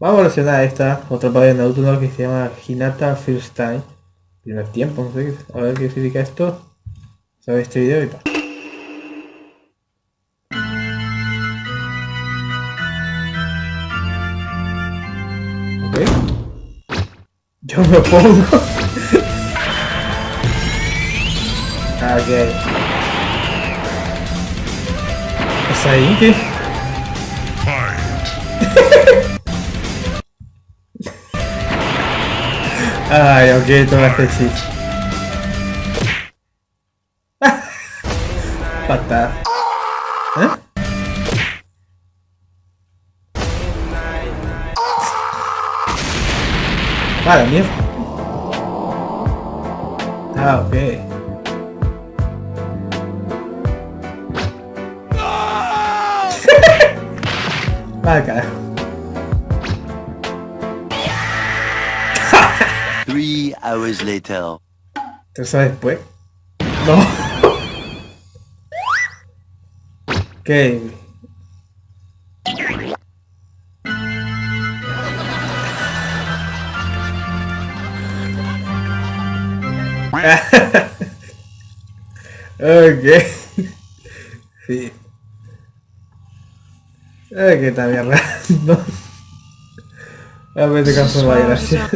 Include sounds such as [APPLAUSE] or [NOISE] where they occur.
Vamos a evolucionar esta, otra parte de Naruto que se llama Hinata First Time. Primer tiempo, no sé, a ver qué significa esto. Sabe este video y tal. Ok. Yo me pongo. [LAUGHS] ok. ¿Es ahí? Ai, alguém toma esse Patá. Hã? Cara, minha... Ah, ok. [LAUGHS] Vai, cara. Three hours later. ¿Tú sabes después? No. [LAUGHS] ok. [LAUGHS] ok. Sí. Ok, está bien raro. A ver, te caso, vaya, gracias.